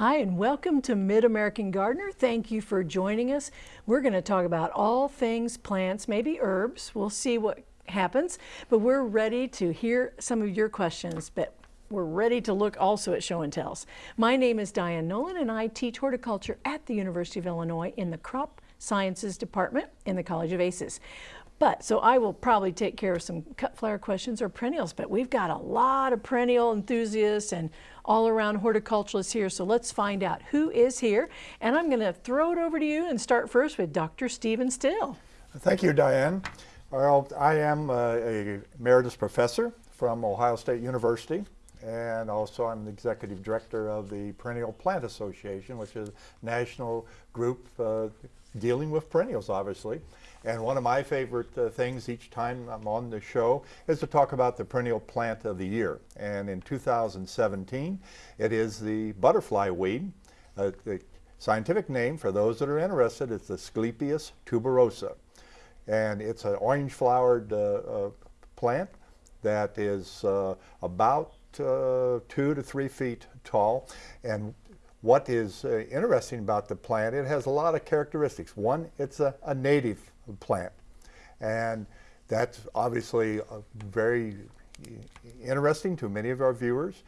Hi, and welcome to Mid-American Gardener. Thank you for joining us. We're going to talk about all things plants, maybe herbs. We'll see what happens, but we're ready to hear some of your questions. But we're ready to look also at show and tells. My name is Diane Nolan and I teach horticulture at the University of Illinois in the Crop Sciences Department in the College of Aces. But, so I will probably take care of some cut flower questions or perennials, but we've got a lot of perennial enthusiasts and all around horticulturalists here, so let's find out who is here. And I'm gonna throw it over to you and start first with Dr. Steven Still. Thank you, Diane. Well, I am a emeritus professor from Ohio State University and also I'm the executive director of the Perennial Plant Association, which is a national group uh, dealing with perennials, obviously. And one of my favorite uh, things each time I'm on the show is to talk about the perennial plant of the year. And in 2017, it is the butterfly weed. Uh, the scientific name, for those that are interested, is the Asclepias tuberosa. And it's an orange flowered uh, uh, plant that is uh, about uh, two to three feet tall. And what is interesting about the plant, it has a lot of characteristics. One, it's a, a native plant. And that's obviously very interesting to many of our viewers.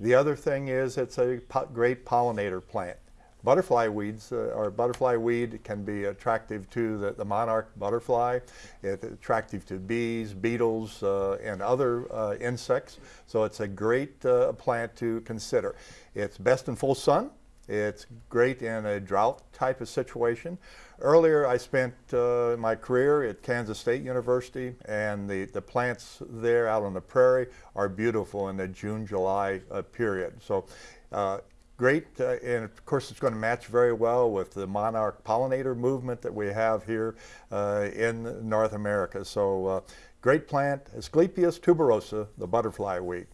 The other thing is it's a great pollinator plant. Butterfly weeds uh, or butterfly weed can be attractive to the, the monarch butterfly. It's attractive to bees, beetles, uh, and other uh, insects. So it's a great uh, plant to consider. It's best in full sun. It's great in a drought type of situation. Earlier, I spent uh, my career at Kansas State University, and the, the plants there out on the prairie are beautiful in the June, July uh, period. So uh, great, uh, and of course it's going to match very well with the monarch pollinator movement that we have here uh, in North America. So uh, great plant, Asclepias tuberosa, the butterfly weed.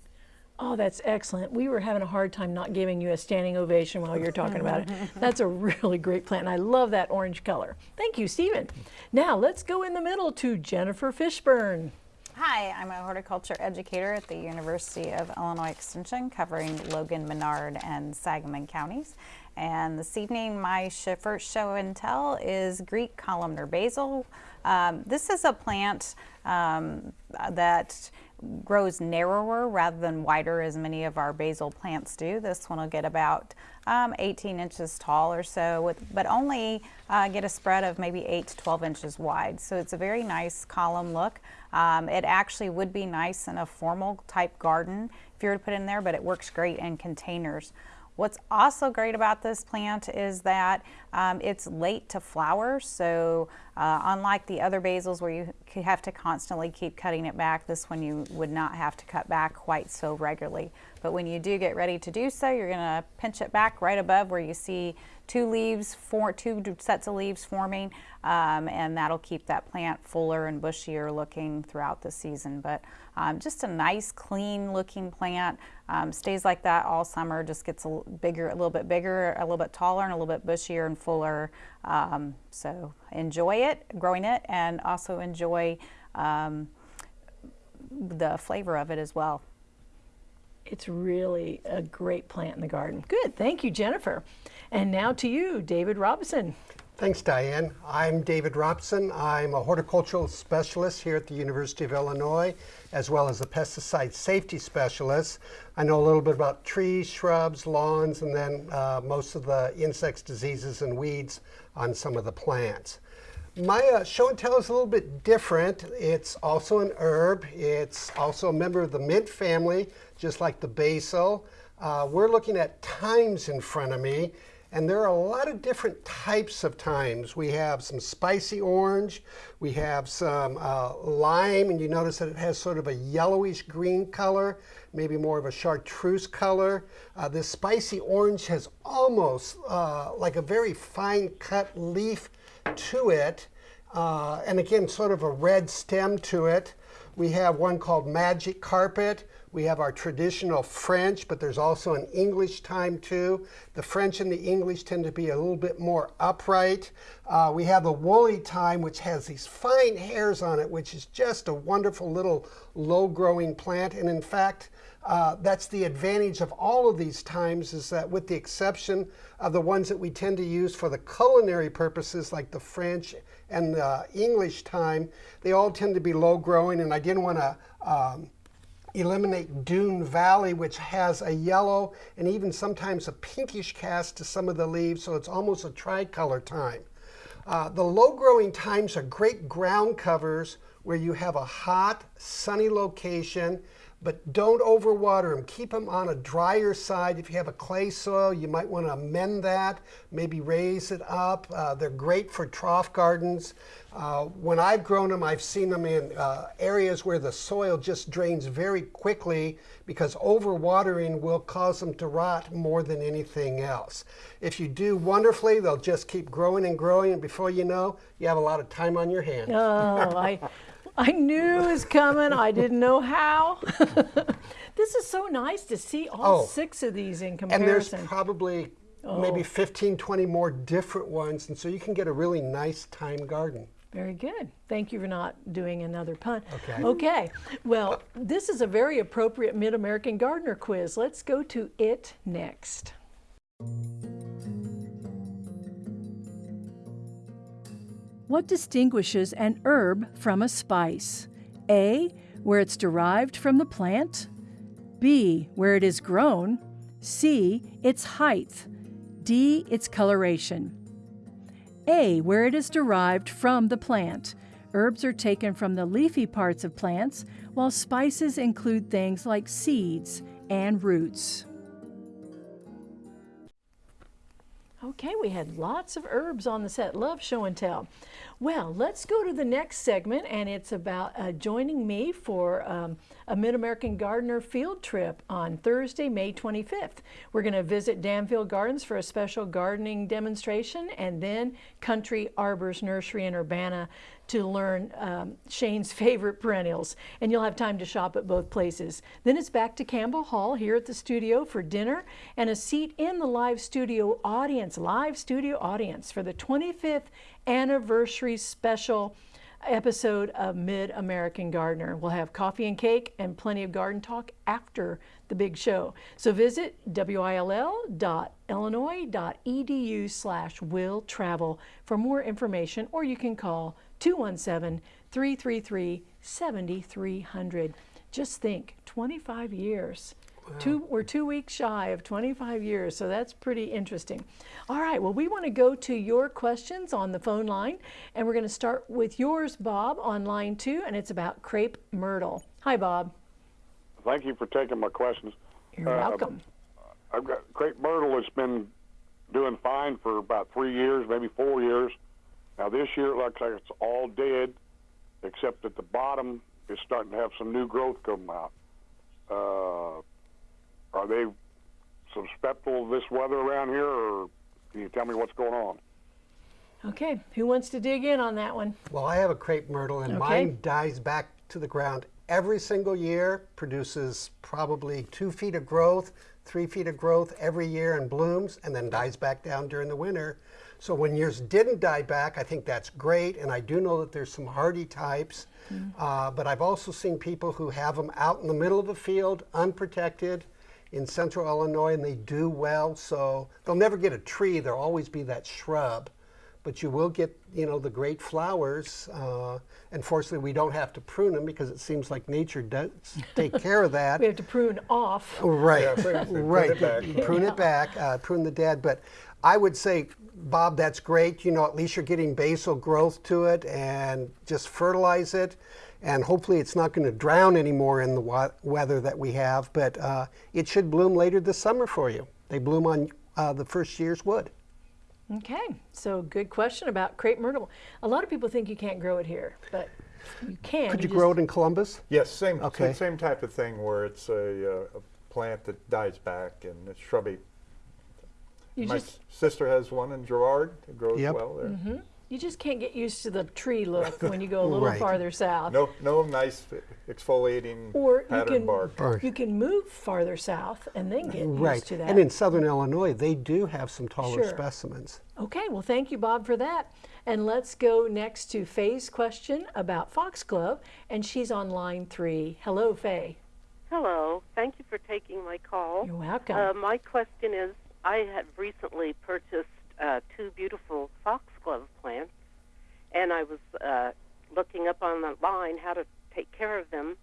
Oh, that's excellent. We were having a hard time not giving you a standing ovation while you're talking about it. That's a really great plant. And I love that orange color. Thank you, Steven. Now let's go in the middle to Jennifer Fishburn. Hi, I'm a horticulture educator at the University of Illinois Extension covering Logan, Menard, and Sangamon counties. And this evening, my first show and tell is Greek columnar basil. Um, this is a plant um, that grows narrower rather than wider as many of our basil plants do. This one will get about um, 18 inches tall or so, with, but only uh, get a spread of maybe 8 to 12 inches wide. So it's a very nice column look. Um, it actually would be nice in a formal type garden if you were to put in there, but it works great in containers. What's also great about this plant is that um, it's late to flower, so uh, unlike the other basils where you have to constantly keep cutting it back, this one you would not have to cut back quite so regularly. But when you do get ready to do so, you're going to pinch it back right above where you see two leaves, four, two sets of leaves forming, um, and that'll keep that plant fuller and bushier looking throughout the season. But um, just a nice, clean looking plant. Um, stays like that all summer, just gets a bigger, a little bit bigger, a little bit taller, and a little bit bushier and fuller. Um, so enjoy it, growing it, and also enjoy um, the flavor of it as well. It's really a great plant in the garden. Good, thank you, Jennifer. And now to you, David Robson. Thanks, Diane. I'm David Robson. I'm a horticultural specialist here at the University of Illinois, as well as a pesticide safety specialist. I know a little bit about trees, shrubs, lawns, and then uh, most of the insects, diseases, and weeds on some of the plants. My uh, show and tell is a little bit different. It's also an herb. It's also a member of the mint family, just like the basil. Uh, we're looking at thymes in front of me. And there are a lot of different types of thymes. We have some spicy orange, we have some uh, lime, and you notice that it has sort of a yellowish green color, maybe more of a chartreuse color. Uh, this spicy orange has almost uh, like a very fine cut leaf to it. Uh, and again, sort of a red stem to it. We have one called Magic Carpet, We have our traditional French, but there's also an English thyme too. The French and the English tend to be a little bit more upright. Uh, we have the woolly thyme, which has these fine hairs on it, which is just a wonderful little low-growing plant. And in fact, uh, that's the advantage of all of these thymes is that with the exception of the ones that we tend to use for the culinary purposes like the French and the English thyme, they all tend to be low growing and I didn't want to um, eliminate Doone Valley, which has a yellow and even sometimes a pinkish cast to some of the leaves, so it's almost a tricolor thyme. Uh, the low growing thymes are great ground covers where you have a hot, sunny location but don't overwater them. Keep them on a drier side. If you have a clay soil, you might want to amend that, maybe raise it up. Uh, they're great for trough gardens. Uh, when I've grown them, I've seen them in uh, areas where the soil just drains very quickly because overwatering will cause them to rot more than anything else. If you do wonderfully, they'll just keep growing and growing, and before you know, you have a lot of time on your hands. Oh, I, I knew it was coming. I didn't know how. this is so nice to see all Oh. six of these in comparison. And there's probably Oh. maybe 15, 20 more different ones. And so you can get a really nice thyme garden. Very good. Thank you for not doing another pun. Okay. Okay. Well, this is a very appropriate Mid American Gardener quiz. Let's go to it next. What distinguishes an herb from a spice? A. Where it's derived from the plant. B. Where it is grown. C. Its height. D. Its coloration. A. Where it is derived from the plant. Herbs are taken from the leafy parts of plants, while spices include things like seeds and roots. Okay, we had lots of herbs on the set. Love show and tell. Well, let's go to the next segment, and it's about uh, joining me for um, a Mid American Gardener field trip on Thursday, May 25th. We're going to visit Danville Gardens for a special gardening demonstration, and then Country Arbors Nursery in Urbana to learn um, Shane's favorite perennials. And you'll have time to shop at both places. Then it's back to Campbell Hall here at the studio for dinner and a seat in the live studio audience, live studio audience for the 25th anniversary special episode of Mid American Gardener. We'll have coffee and cake and plenty of garden talk after the big show. So visit will.illinois.edu slash will travel for more information or you can call 217-333-7300. Just think, 25 years. Two, we're two weeks shy of 25 years, so that's pretty interesting. All right, well, we want to go to your questions on the phone line, and we're going to start with yours, Bob, on line two, and it's about crepe myrtle. Hi, Bob. Thank you for taking my questions. You're Uh, welcome. I've got crepe myrtle has been doing fine for about three years, maybe four years. Now this year it looks like it's all dead, except at the bottom is starting to have some new growth come out. Uh, are they susceptible to this weather around here, or can you tell me what's going on? Okay, who wants to dig in on that one? Well, I have a crepe myrtle, and Okay. mine dies back to the ground every single year, produces probably two feet of growth, three feet of growth every year, and blooms, and then dies back down during the winter. So when yours didn't die back, I think that's great, and I do know that there's some hardy types. Uh, but I've also seen people who have them out in the middle of the field, unprotected, in central Illinois, and they do well. So they'll never get a tree. There'll always be that shrub but you will get you know the great flowers uh, and fortunately we don't have to prune them because it seems like nature does take care of that. We have to prune off. right. Yeah, prune- prune right. it back. You prune it back uh, prune the dead. But i would say bob that's great. You know at least you're getting basal growth to it and just fertilize it. And hopefully it's not going to drown anymore in the wa- weather that we have. But uh, it should bloom later this summer for you. They bloom on uh, the first year's wood Okay, so good question about crepe myrtle. A lot of people think you can't grow it here, but you can. could you just- grow it in columbus Yes, same, Okay. same type of thing where it's a, uh, a plant that dies back and it's shrubby. You My just sister has one in Girard. It grows Yep. well there. Mm-hmm. You just can't get used to the tree look when you go a little Right. farther south. No, no nice exfoliating Or you pattern can bark. Bark. you can move farther south and then get Right. used to that. And in southern Illinois, they do have some taller Sure. specimens. Okay, well, thank you, Bob, for that. And let's go next to Faye's question about foxglove, and she's on line three. Hello, Faye. Hello. Thank you for taking my call. You're welcome. Uh, my question is I have recently purchased uh, two beautiful foxglove plants, and I was uh, looking up online how to take care of them,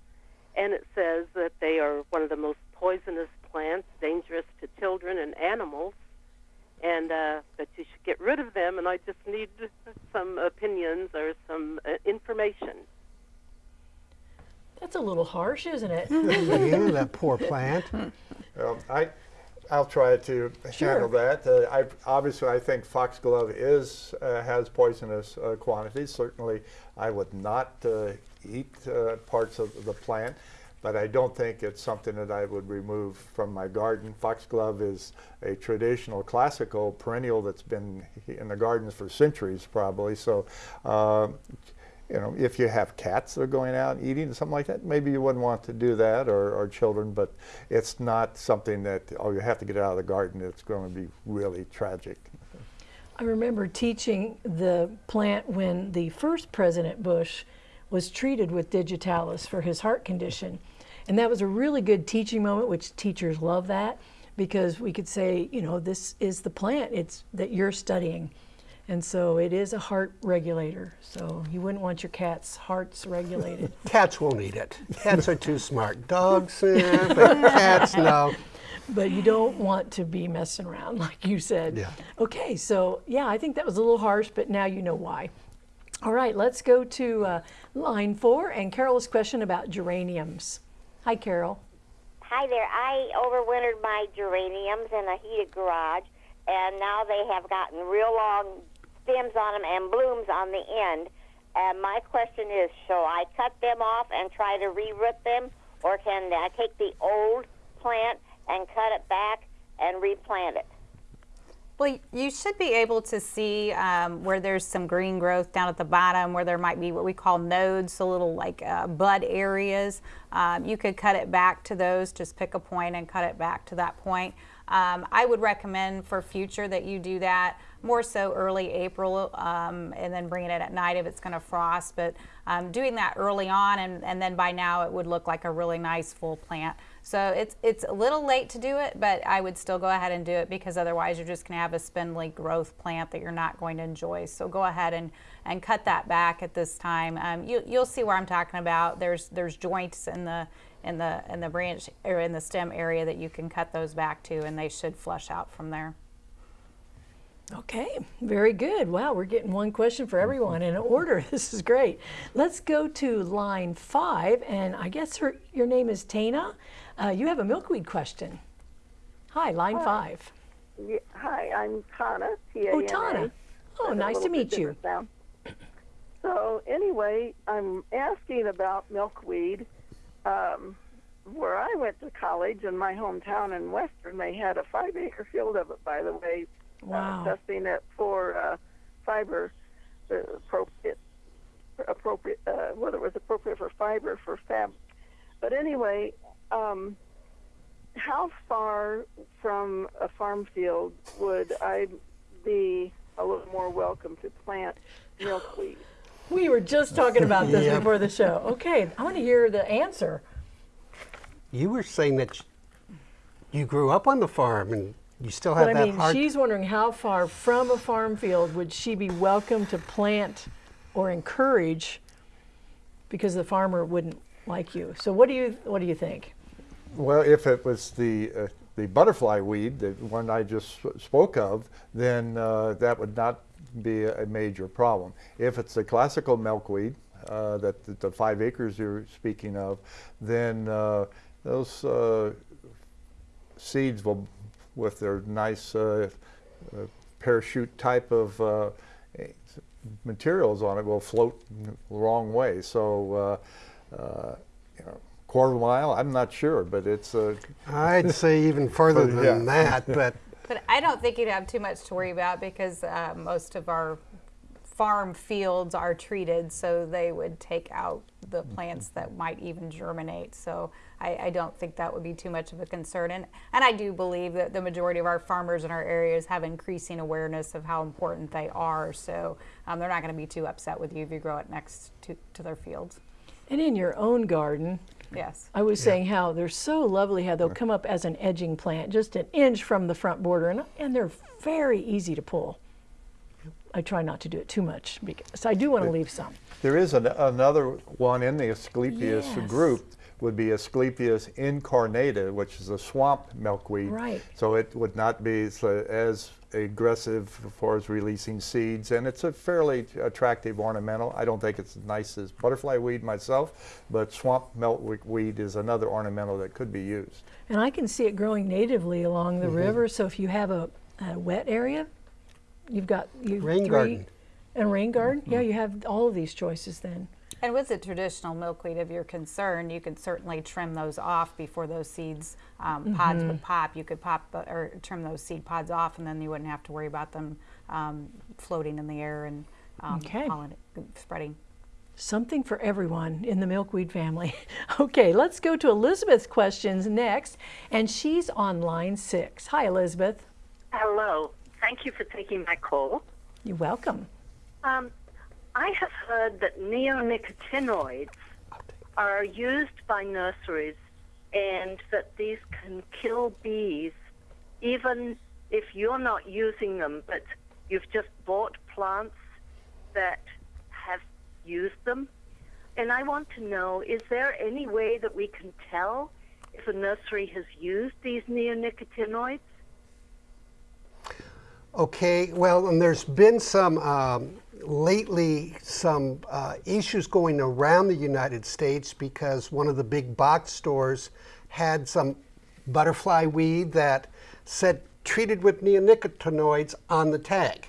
and it says that they are one of the most poisonous plants, dangerous to children and animals, and uh, that you should get rid of them. And I just need some opinions or some uh, information. That's a little harsh, isn't it? yeah, that poor plant. Well, I, I'll try to handle that. Uh, I, obviously, I think foxglove is uh, has poisonous uh, quantities. Certainly, I would not uh, eat uh, parts of the plant, but I don't think it's something that I would remove from my garden. Foxglove is a traditional, classical perennial that's been in the gardens for centuries, probably. So. You know, if you have cats that are going out and eating or something like that, maybe you wouldn't want to do that, or, or children. But it's not something that oh, you have to get out of the garden. It's going to be really tragic. I remember teaching the plant when the first President Bush was treated with digitalis for his heart condition. And that was a really good teaching moment, which teachers love that because we could say, you know, this is the plant it's that you're studying. And so it is a heart regulator. So you wouldn't want your cat's hearts regulated. Cats won't eat it. Cats are too smart. Dogs, eh, but cats, no. but you don't want to be messing around like you said. Yeah. Okay, so yeah, I think that was a little harsh, but now you know why. All right, let's go to uh, line four and Carol's question about geraniums. Hi, Carol. Hi there. I overwintered my geraniums in a heated garage, and now they have gotten real long stems on them and blooms on the end. And my question is, shall I cut them off and try to reroot them, or can I take the old plant and cut it back and replant it? Well, you should be able to see um, where there's some green growth down at the bottom, where there might be what we call nodes, so little like uh, bud areas. Um, you could cut it back to those, just pick a point and cut it back to that point. Um, I would recommend for future that you do that more so early April um, and then bringing it at night if it's going to frost. But um, doing that early on and, and then by now it would look like a really nice full plant. So it's it's a little late to do it, but I would still go ahead and do it because otherwise you're just going to have a spindly growth plant that you're not going to enjoy. So go ahead and, and cut that back at this time. Um, you, you'll see where I'm talking about. There's there's joints in the in the in the branch or in the stem area that you can cut those back to, and they should flush out from there. Okay, very good. Wow, we're getting one question for everyone in order. This is great. Let's go to line five, and I guess her, your name is Tana. Uh, you have a milkweed question. Hi, line five. Yeah, hi, I'm Tana. T-A-N-A. Oh, Tana. Oh, That's nice to meet you. sound. So anyway, I'm asking about milkweed. Um, where I went to college in my hometown in Western, they had a five-acre field of it. By the way, Wow. uh, testing it for uh, fiber uh, appropriate, appropriate uh, whether it was appropriate for fiber for fab. But anyway, um, how far from a farm field would I be a little more welcome to plant milkweed? We were just talking about this Yep. before the show. Okay, I want to hear the answer. You were saying that you grew up on the farm and you still have But I mean, heart. she's wondering how far from a farm field would she be welcome to plant or encourage because the farmer wouldn't like you. So what do you what do you think? Well, if it was the uh, the butterfly weed, the one I just spoke of, then uh, that would not be a major problem. If it's the classical milkweed, uh, that the, the five acres you're speaking of, then uh, those uh, seeds will, with their nice uh, uh, parachute type of uh, materials on it, will float the wrong way. So, uh, uh, you know, quarter mile, I'm not sure, but it's uh, I'd say even further than yeah. that, but But I don't think you'd have too much to worry about because uh, most of our farm fields are treated, so they would take out the plants that might even germinate. So I, I don't think that would be too much of a concern. And, and I do believe that the majority of our farmers in our areas have increasing awareness of how important they are. So um, they're not going to be too upset with you if you grow it next to, to their fields. And in your own garden, Yes. I was saying how they're so lovely how they'll come up as an edging plant just an inch from the front border and, and they're very easy to pull. I try not to do it too much because I do want to leave some. There is an, another one in the Asclepias Yes. group would be Asclepias incarnata, which is a swamp milkweed. Right. So it would not be so as aggressive as far as releasing seeds, and it's a fairly attractive ornamental. I don't think it's as nice as butterfly weed myself, but swamp milkweed weed is another ornamental that could be used. And I can see it growing natively along the Mm-hmm. river. So if you have a, a wet area, you've got you Rain three, garden. and rain garden. Mm-hmm. Yeah, you have all of these choices then. And with the traditional milkweed, of your concern, you can certainly trim those off before those seeds um, pods would pop. You could pop the- or trim those seed pods off, and then you wouldn't have to worry about them um, floating in the air and um, Okay. pollen- spreading. Something for everyone in the milkweed family. okay, let's go to Elizabeth's questions next, and she's on line six. Hi, Elizabeth. Hello. Thank you for taking my call. You're welcome. Um, I have heard that neonicotinoids are used by nurseries and that these can kill bees even if you're not using them, but you've just bought plants that have used them. And I want to know is there any way that we can tell if a nursery has used these neonicotinoids? Okay, well, and there's been some um, lately some uh, issues going around the United States because one of the big box stores had some butterfly weed that said treated with neonicotinoids on the tag.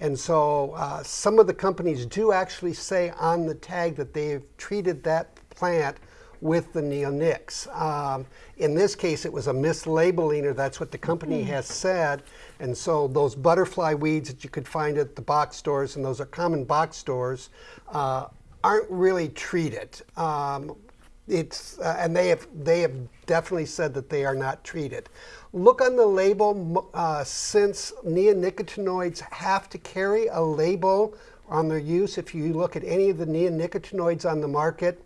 And so uh, some of the companies do actually say on the tag that they've treated that plant with the neonics. Um, in this case, it was a mislabeling, or that's what the company has said. And so those butterfly weeds that you could find at the box stores, and those are common box stores, uh, aren't really treated. Um, it's uh, and they have they have definitely said that they are not treated. Look on the label uh, since neonicotinoids have to carry a label on their use. If you look at any of the neonicotinoids on the market,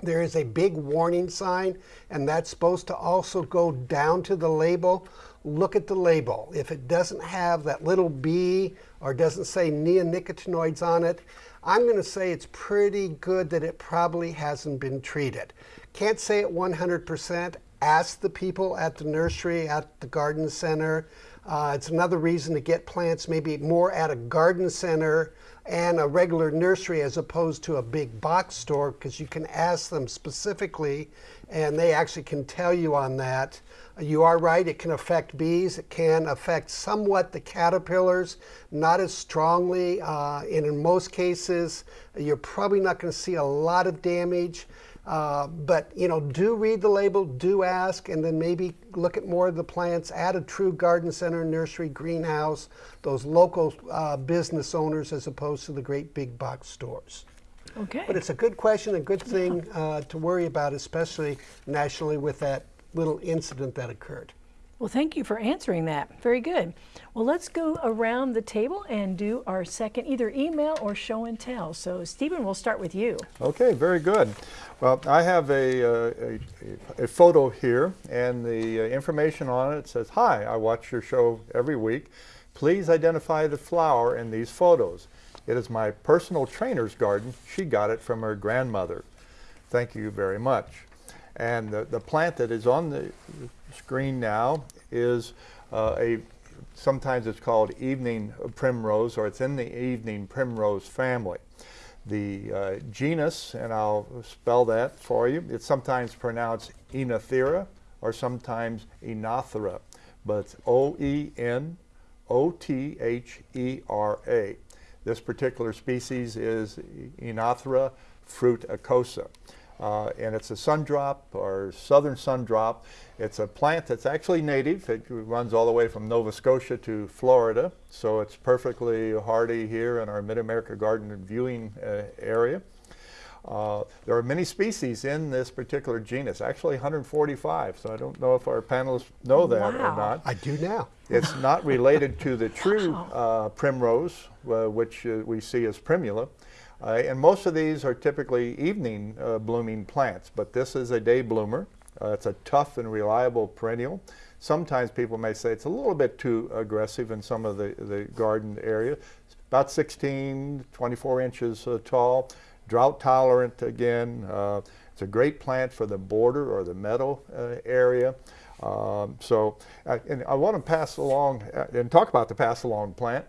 there is a big warning sign, and that's supposed to also go down to the label. Look at the label. If it doesn't have that little B or doesn't say neonicotinoids on it, I'm going to say it's pretty good that it probably hasn't been treated. Can't say it 100%. Ask the people at the nursery, at the garden center. Uh, it's another reason to get plants maybe more at a garden center and a regular nursery as opposed to a big box store because you can ask them specifically and they actually can tell you on that. You are right, it can affect bees. It can affect somewhat the caterpillars, not as strongly. Uh, and in most cases, you're probably not going to see a lot of damage. Uh, but you know, do read the label, do ask, and then maybe look at more of the plants at a true garden center, nursery, greenhouse, those local uh, business owners as opposed to the great big box stores. Okay. But it's a good question, a good thing uh, to worry about, especially nationally with that little incident that occurred. Well, thank you for answering that. Very good. Well, let's go around the table and do our second either email or show and tell. So, Steven, we'll start with you. Okay, very good. Well, I have a, a, a photo here, and the uh, information on it says, Hi, I watch your show every week. Please identify the flower in these photos. It is my personal trainer's garden. She got it from her grandmother. Thank you very much. And the, the plant that is on the screen now is uh, a, sometimes it's called evening primrose, or it's in the evening primrose family. The uh, genus, and I'll spell that for you, it's sometimes pronounced Oenothera or sometimes Oenothera, but O-E-N-O-T-H-E-R-A. This particular species is Oenothera fruticosa. Uh, and it's a sundrop or southern sundrop. It's a plant that's actually native. It runs all the way from Nova Scotia to Florida. So it's perfectly hardy here in our Mid-America garden and viewing uh, area. Uh, there are many species in this particular genus, actually 145, so I don't know if our panelists know that Wow. or not. I do now. It's not related to the true uh, primrose, which uh, we see as primula. Uh, and most of these are typically evening uh, blooming plants, but this is a day bloomer. Uh, it's a tough and reliable perennial. Sometimes people may say it's a little bit too aggressive in some of the, the garden area. It's about 16, 24 inches uh, tall, drought tolerant again. Uh, it's a great plant for the border or the meadow uh, area. Um, so, uh, and I want to pass along uh, and talk about the pass along plant.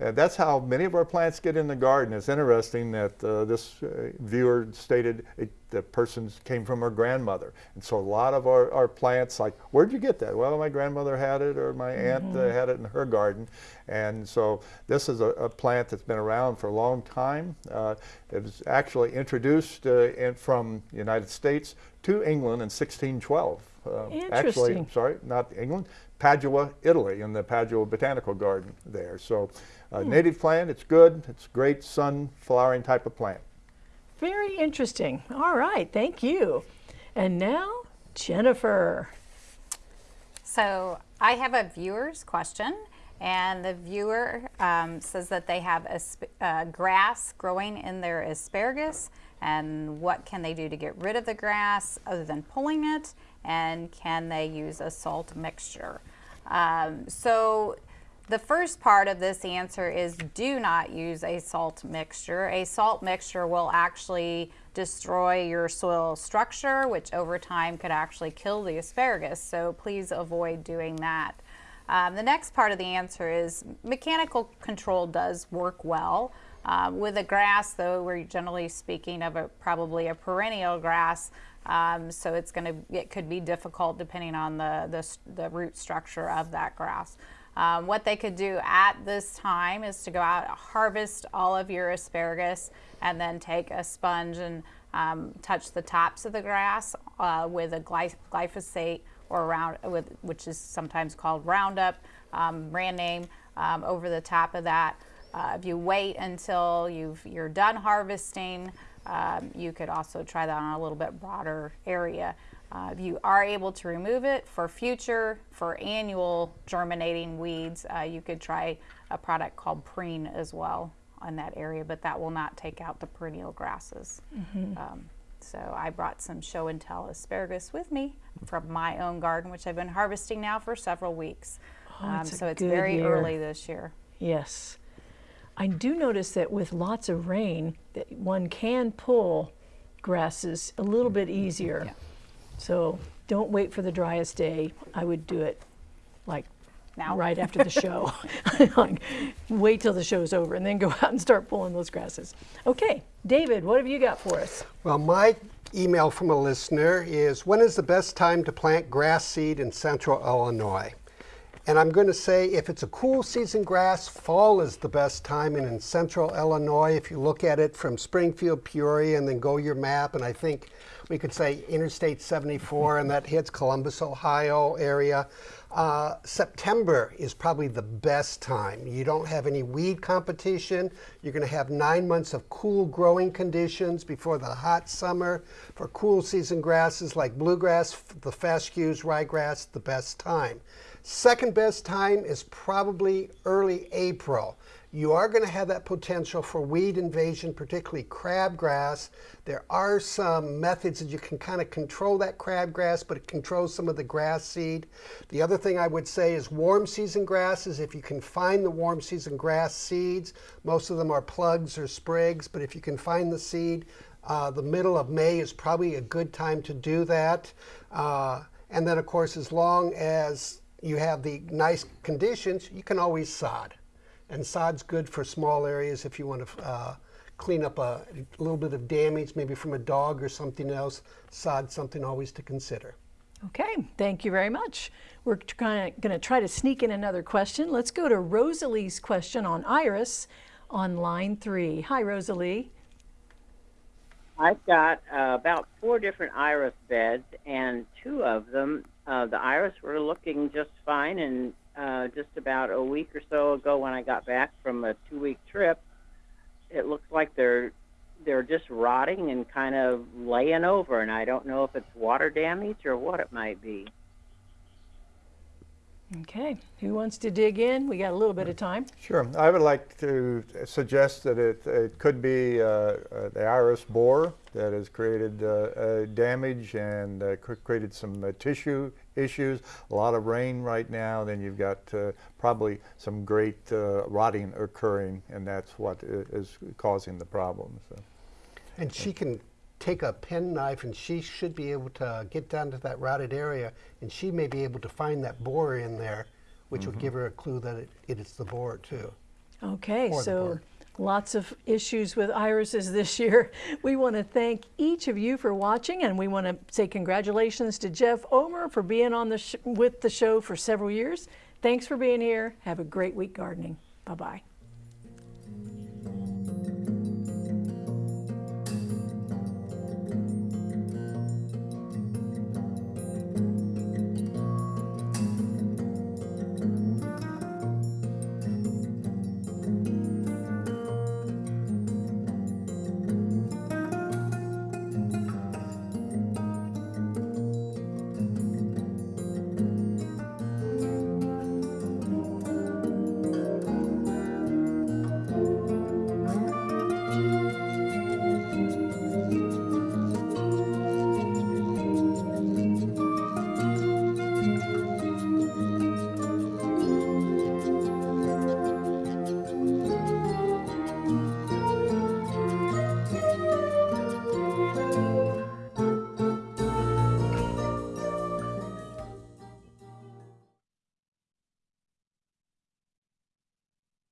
Uh, that's how many of our plants get in the garden. It's interesting that uh, this uh, viewer stated it, the person came from her grandmother. And so a lot of our, our plants, like, where'd you get that? Well, my grandmother had it or my aunt uh, had it in her garden. And so this is a, a plant that's been around for a long time. Uh, it was actually introduced uh, in, from the United States to England in 1612. Uh, Actually, Interesting. sorry, not England, Padua, Italy, in the Padua Botanical Garden there. So, uh, native plant, it's good. It's a great sun flowering type of plant. Very interesting. All right, thank you. And now, Jennifer. So I have a viewer's question, and the viewer um, says that they have uh, grass growing in their asparagus, and what can they do to get rid of the grass other than pulling it, and can they use a salt mixture? Um, so the first part of this answer is do not use a salt mixture. A salt mixture will actually destroy your soil structure, which over time could actually kill the asparagus. So please avoid doing that. Um, the next part of the answer is mechanical control does work well. Um, with a grass, though, we're generally speaking of a probably a perennial grass, um, so it's going to it could be difficult depending on the the, the root structure of that grass. Um, what they could do at this time is to go out, harvest all of your asparagus, and then take a sponge and um, touch the tops of the grass uh, with a gly- glyphosate or round, with, which is sometimes called Roundup, um, brand name, um, over the top of that. Uh, if you wait until you've, you're done harvesting, um, you could also try that on a little bit broader area. Uh, if you are able to remove it for future, for annual germinating weeds, uh, you could try a product called Preen as well on that area, but that will not take out the perennial grasses. Um, so I brought some show and tell asparagus with me from my own garden, which I've been harvesting now for several weeks. Um, it's a so it's very year. early this year. Yes. I do notice that with lots of rain, that one can pull grasses a little bit easier. So don't wait for the driest day. I would do it like Now? right after the show. like, wait till the show's over and then go out and start pulling those grasses. Okay, David, what have you got for us? Well, my email from a listener is when is the best time to plant grass seed in central Illinois? And I'm going to say if it's a cool season grass, fall is the best time. And in central Illinois, if you look at it from Springfield, Peoria, and then go your map, and I think we could say Interstate 74, and that hits Columbus, Ohio area. Uh, September is probably the best time. You don't have any weed competition. You're going to have nine months of cool growing conditions before the hot summer. For cool season grasses like bluegrass, the fescues, ryegrass, the best time. Second best time is probably early April. You are going to have that potential for weed invasion, particularly crabgrass. There are some methods that you can kind of control that crabgrass, but it controls some of the grass seed. The other thing I would say is warm season grasses. If you can find the warm season grass seeds, most of them are plugs or sprigs, but if you can find the seed, uh, the middle of May is probably a good time to do that. Uh, and then, of course, as long as you have the nice conditions, you can always sod. And sod's good for small areas if you want to uh, clean up a, little bit of damage, maybe from a dog or something else. Sod's something always to consider. Okay, thank you very much. We're going to try to sneak in another question. Let's go to Rosalie's question on iris on line three. Hi, Rosalie. I've got uh, about four different iris beds, and two of them, uh, the iris were looking just fine. And uh, just about a week or so ago, when I got back from a two-week trip, it looks like they're they're just rotting and kind of laying over. And I don't know if it's water damage or what it might be. Okay, who wants to dig in? We got a little bit of time. Sure. I would like to suggest that it, it could be uh, uh, the iris borer that has created uh, uh, damage and uh, created some uh, tissue issues. A lot of rain right now. Then you've got uh, probably some great uh, rotting occurring, and that's what is causing the problem. So. And she can take a penknife and she should be able to get down to that rotted area and she may be able to find that borer in there, which would give mm-hmm. her a clue that it, it is the borer too. Okay, Or so lots of issues with irises this year. We want to thank each of you for watching, and we want to say congratulations to Jeff Omer for being on the sh- with the show for several years. Thanks for being here. Have a great week gardening. Bye bye.